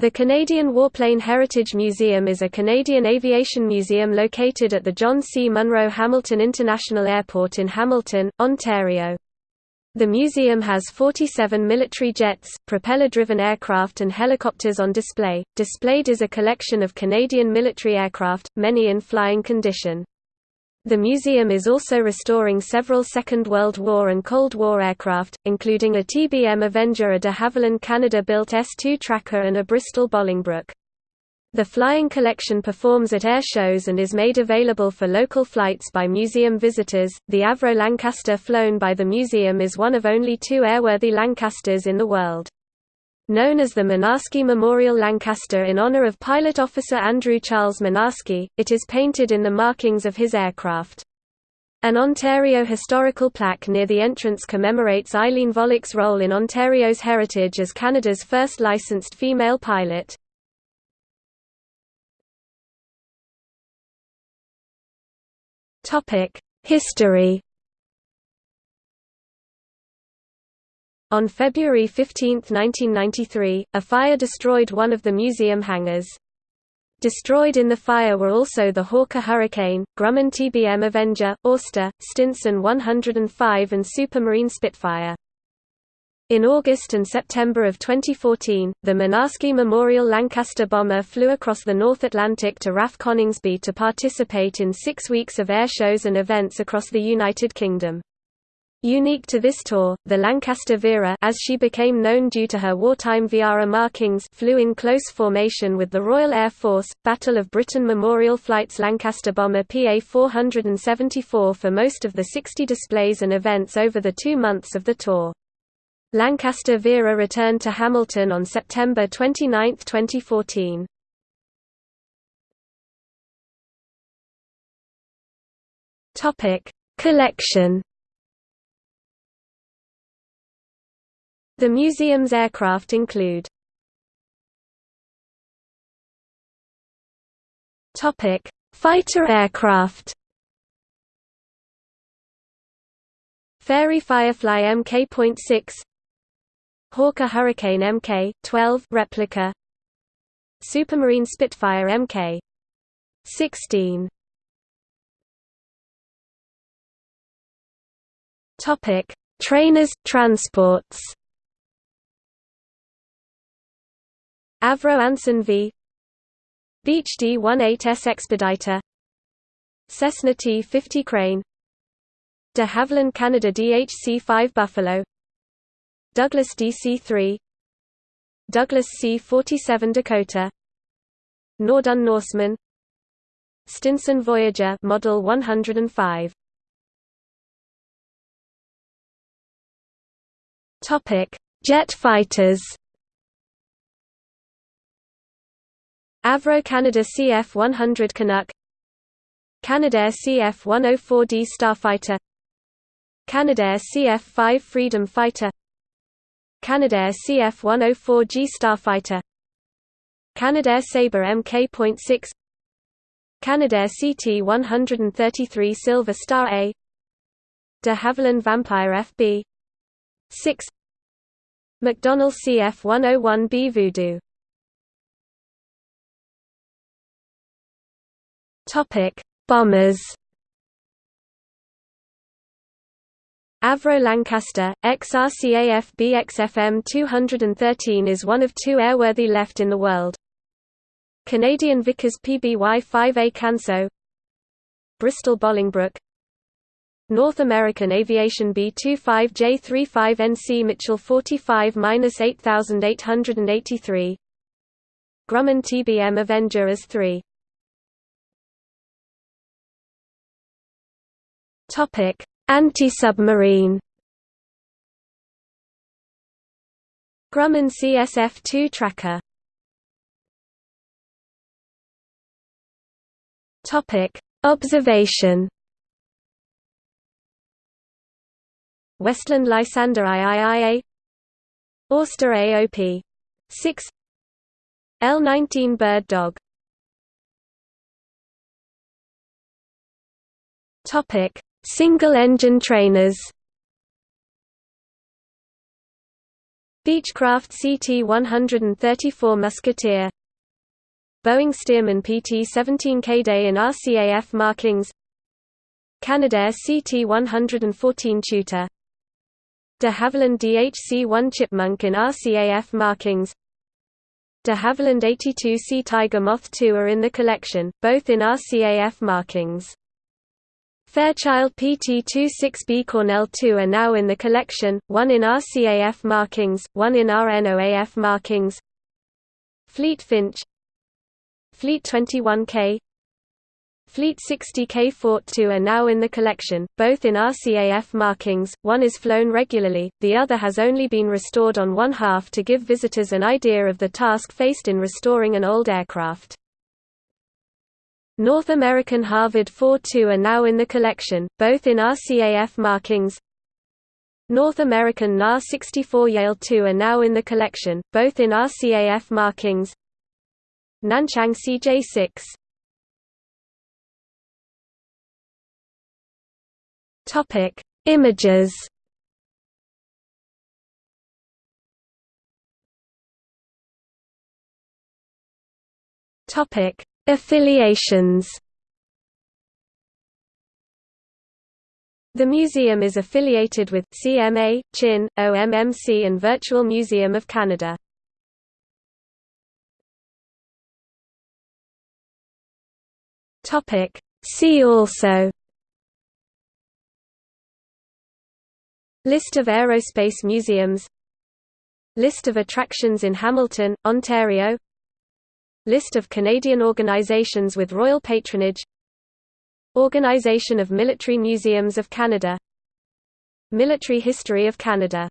The Canadian Warplane Heritage Museum is a Canadian aviation museum located at the John C. Munro Hamilton International Airport in Hamilton, Ontario. The museum has 47 military jets, propeller-driven aircraft and helicopters on display. Displayed is a collection of Canadian military aircraft, many in flying condition. The museum is also restoring several Second World War and Cold War aircraft, including a TBM Avenger a de Havilland Canada-built S-2 Tracker and a Bristol Bolingbroke. The flying collection performs at air shows and is made available for local flights by museum visitors. The Avro Lancaster flown by the museum is one of only two airworthy Lancasters in the world. Known as the Mynarski Memorial Lancaster in honor of pilot officer Andrew Charles Mynarski, it is painted in the markings of his aircraft. An Ontario historical plaque near the entrance commemorates Eileen Vollick's role in Ontario's heritage as Canada's first licensed female pilot. History On February 15, 1993, a fire destroyed one of the museum hangars. Destroyed in the fire were also the Hawker Hurricane, Grumman TBM Avenger, Auster, Stinson 105 and Supermarine Spitfire. In August and September of 2014, the Mynarski Memorial Lancaster bomber flew across the North Atlantic to RAF Coningsby to participate in six weeks of air shows and events across the United Kingdom. Unique to this tour, the Lancaster Vera as she became known due to her wartime Viara markings flew in close formation with the Royal Air Force, Battle of Britain Memorial Flights Lancaster bomber PA-474 for most of the 60 displays and events over the two months of the tour. Lancaster Vera returned to Hamilton on September 29, 2014. Collection The museum's aircraft include Fighter aircraft. Fairey Firefly Mk.6 Hawker Hurricane Mk.12 replica Supermarine Spitfire Mk.16 Topic: Trainers transports Avro Anson V. Beech D-18S Expediter. Cessna T-50 Crane. De Havilland Canada DHC-5 Buffalo. Douglas DC-3 Douglas C-47 Dakota. Noorduyn Norseman. Stinson Voyager Model 105 Topic Jet fighters Avro Canada CF-100 Canuck. Canadair CF-104D Starfighter. Canadair CF-5 Freedom Fighter. Canadair CF-104G Starfighter. Canadair Sabre Mk.6 Canadair CT-133 Silver Star A. De Havilland Vampire FB 6 McDonnell CF-101B Voodoo Topic: Bombers. Avro Lancaster, XRCAF BXFM 213 is one of two airworthy left in the world. Canadian Vickers PBY-5A Canso Bristol Bolingbroke North American Aviation B-25J-35NC Mitchell 45-8883 Grumman TBM Avenger as 3 Topic: Anti-submarine. Grumman CSF-2 tracker. Topic: Observation. Westland Lysander IIIA Auster AOP 6 L19 Bird Dog Topic Single-engine trainers. Beechcraft CT-134 Musketeer. Boeing Stearman PT-17 Kaydet in RCAF markings. Canadair CT-114 Tutor. De Havilland DHC-1 Chipmunk in RCAF markings. De Havilland 82C Tiger Moth II are in the collection, both in RCAF markings. Fairchild PT-26B Cornell II are now in the collection, one in RCAF markings, one in RNOAF markings. Fleet Finch. Fleet 21K Fleet 60K Fort II are now in the collection, both in RCAF markings, one is flown regularly, the other has only been restored on one half to give visitors an idea of the task faced in restoring an old aircraft. North American Harvard 4-2 are now in the collection, both in RCAF markings. North American NAR 64 Yale 2 are now in the collection, both in RCAF markings. Nanchang CJ6 Topic: Images. Topic: Affiliations. The museum is affiliated with CMA, CHIN, OMMC and Virtual Museum of Canada. See also List of aerospace museums List of attractions in Hamilton, Ontario List of Canadian organizations with royal patronage. Organization of Military Museums of Canada. Military History of Canada